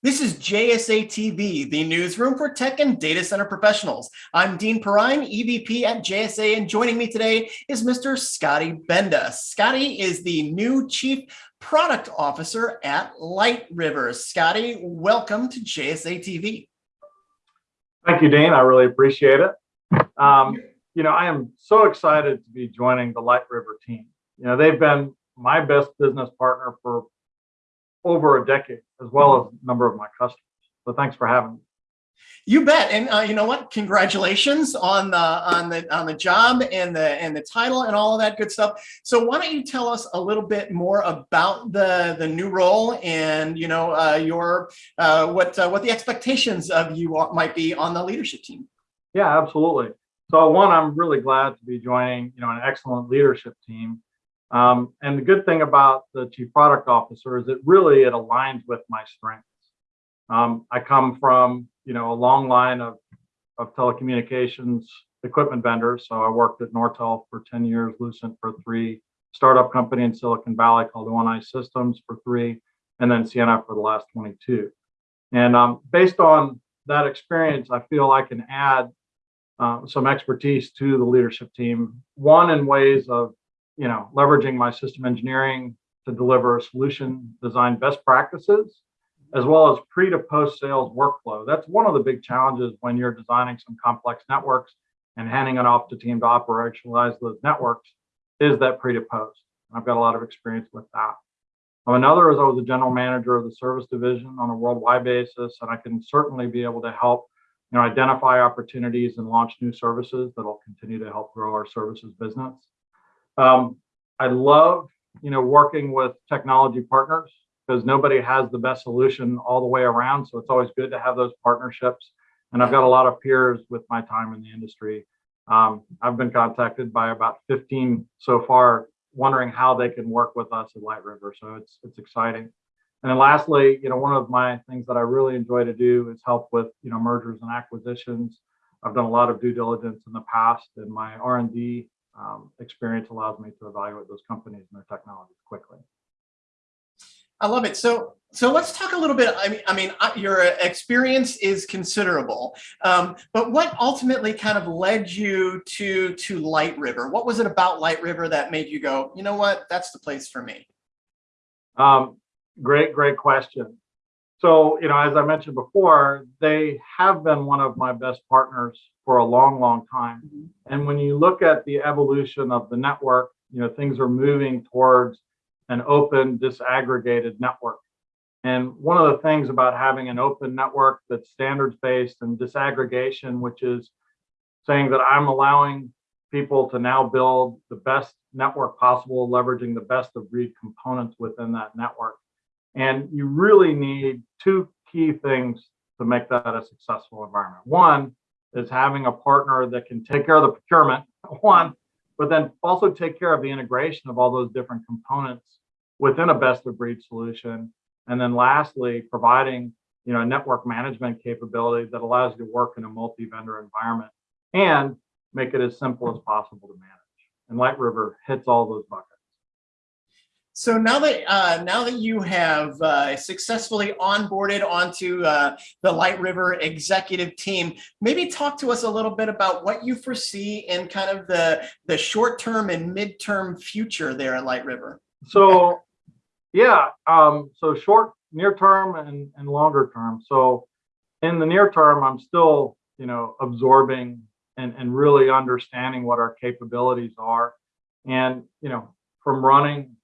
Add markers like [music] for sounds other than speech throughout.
This is JSA TV, the newsroom for tech and data center professionals. I'm Dean Perrine, EVP at JSA, and joining me today is Mr. Scotty Benda. Scotty is the new Chief Product Officer at Light River. Scotty, welcome to JSA TV. Thank you, Dean. I really appreciate it. Um, you know, I am so excited to be joining the Light River team. You know, they've been my best business partner for over a decade, as well as a number of my customers. So thanks for having me. You bet, and uh, you know what? Congratulations on the on the on the job and the and the title and all of that good stuff. So why don't you tell us a little bit more about the the new role and you know uh, your uh, what uh, what the expectations of you are, might be on the leadership team? Yeah, absolutely. So one, I'm really glad to be joining you know an excellent leadership team um, and the good thing about the chief product officer is it really it aligns with my strengths. Um, I come from you know a long line of of telecommunications equipment vendors. So I worked at Nortel for 10 years, Lucent for three, startup company in Silicon Valley called ONI Systems for three, and then Ciena for the last 22. And um, based on that experience, I feel I can add uh, some expertise to the leadership team. One in ways of you know, leveraging my system engineering to deliver a solution design best practices, as well as pre to post sales workflow. That's one of the big challenges when you're designing some complex networks and handing it off to team to operationalize those networks is that pre to post. I've got a lot of experience with that. Another is I was a general manager of the service division on a worldwide basis, and I can certainly be able to help you know, identify opportunities and launch new services that'll continue to help grow our services business. Um, I love, you know, working with technology partners because nobody has the best solution all the way around. So it's always good to have those partnerships. And I've got a lot of peers with my time in the industry. Um, I've been contacted by about 15 so far, wondering how they can work with us at Light River. So it's it's exciting. And then lastly, you know, one of my things that I really enjoy to do is help with, you know, mergers and acquisitions. I've done a lot of due diligence in the past, and my R&D um, experience allows me to evaluate those companies and their technologies quickly. I love it. So, so let's talk a little bit. I mean, I mean, your experience is considerable, um, but what ultimately kind of led you to to Light River? What was it about Light River that made you go, you know what, that's the place for me? Um, great, great question. So, you know, as I mentioned before, they have been one of my best partners for a long, long time. Mm -hmm. And when you look at the evolution of the network, you know, things are moving towards an open, disaggregated network. And one of the things about having an open network that's standards-based and disaggregation, which is saying that I'm allowing people to now build the best network possible, leveraging the best of breed components within that network. And you really need two key things to make that a successful environment. One is having a partner that can take care of the procurement, [laughs] one, but then also take care of the integration of all those different components within a best of breed solution. And then lastly, providing you know, a network management capability that allows you to work in a multi-vendor environment and make it as simple as possible to manage. And Light River hits all those buckets. So now that uh, now that you have uh, successfully onboarded onto uh, the Light River executive team, maybe talk to us a little bit about what you foresee in kind of the the short term and midterm future there at Light River. So, yeah, um, so short, near term, and and longer term. So, in the near term, I'm still you know absorbing and and really understanding what our capabilities are, and you know from running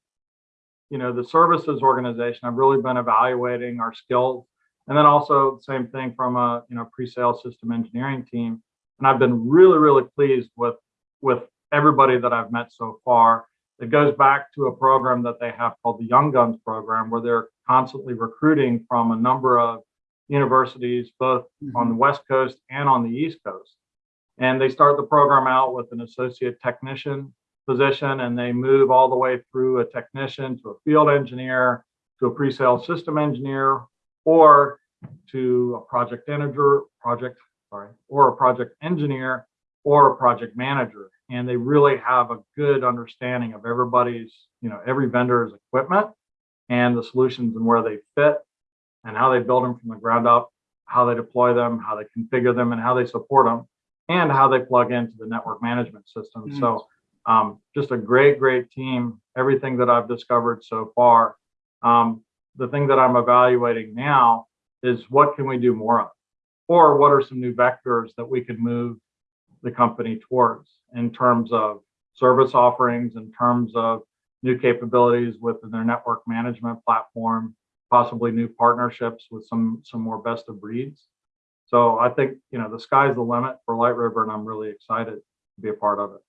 you know, the services organization, I've really been evaluating our skills. And then also same thing from a, you know, pre-sale system engineering team. And I've been really, really pleased with, with everybody that I've met so far. It goes back to a program that they have called the Young Guns program, where they're constantly recruiting from a number of universities, both mm -hmm. on the West Coast and on the East Coast. And they start the program out with an associate technician position and they move all the way through a technician to a field engineer to a pre-sale system engineer or to a project manager project sorry or a project engineer or a project manager and they really have a good understanding of everybody's you know every vendor's equipment and the solutions and where they fit and how they build them from the ground up, how they deploy them, how they configure them, and how they support them, and how they plug into the network management system. Mm. So um, just a great, great team. Everything that I've discovered so far. Um, the thing that I'm evaluating now is what can we do more of? Or what are some new vectors that we could move the company towards in terms of service offerings, in terms of new capabilities within their network management platform, possibly new partnerships with some some more best of breeds. So I think you know the sky's the limit for Light River, and I'm really excited to be a part of it.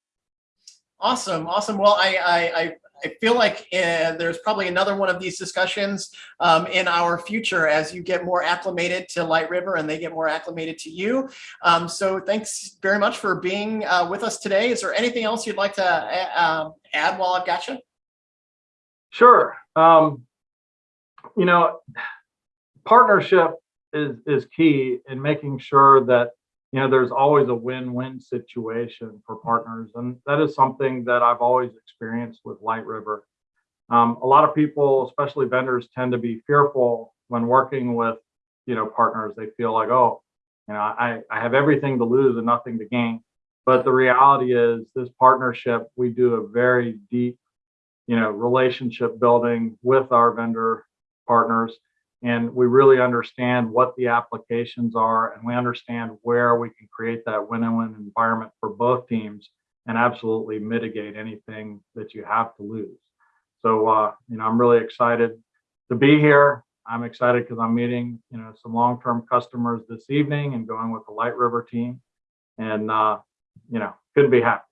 Awesome, awesome. Well, I I I, I feel like uh, there's probably another one of these discussions um, in our future as you get more acclimated to Light River and they get more acclimated to you. Um, so thanks very much for being uh, with us today. Is there anything else you'd like to uh, add while I've got you? Sure. Um, you know, partnership is is key in making sure that you know there's always a win-win situation for partners, and that is something that I've always experienced with Light River. Um, a lot of people, especially vendors, tend to be fearful when working with you know partners. They feel like, oh, you know, I I have everything to lose and nothing to gain. But the reality is, this partnership, we do a very deep you know, relationship building with our vendor partners. And we really understand what the applications are and we understand where we can create that win-win environment for both teams and absolutely mitigate anything that you have to lose. So, uh, you know, I'm really excited to be here. I'm excited because I'm meeting, you know, some long-term customers this evening and going with the Light River team. And, uh, you know, couldn't be happy.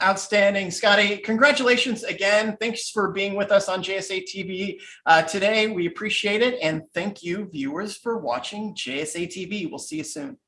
Outstanding, Scotty. Congratulations again. Thanks for being with us on JSA TV uh, today. We appreciate it. And thank you, viewers, for watching JSA TV. We'll see you soon.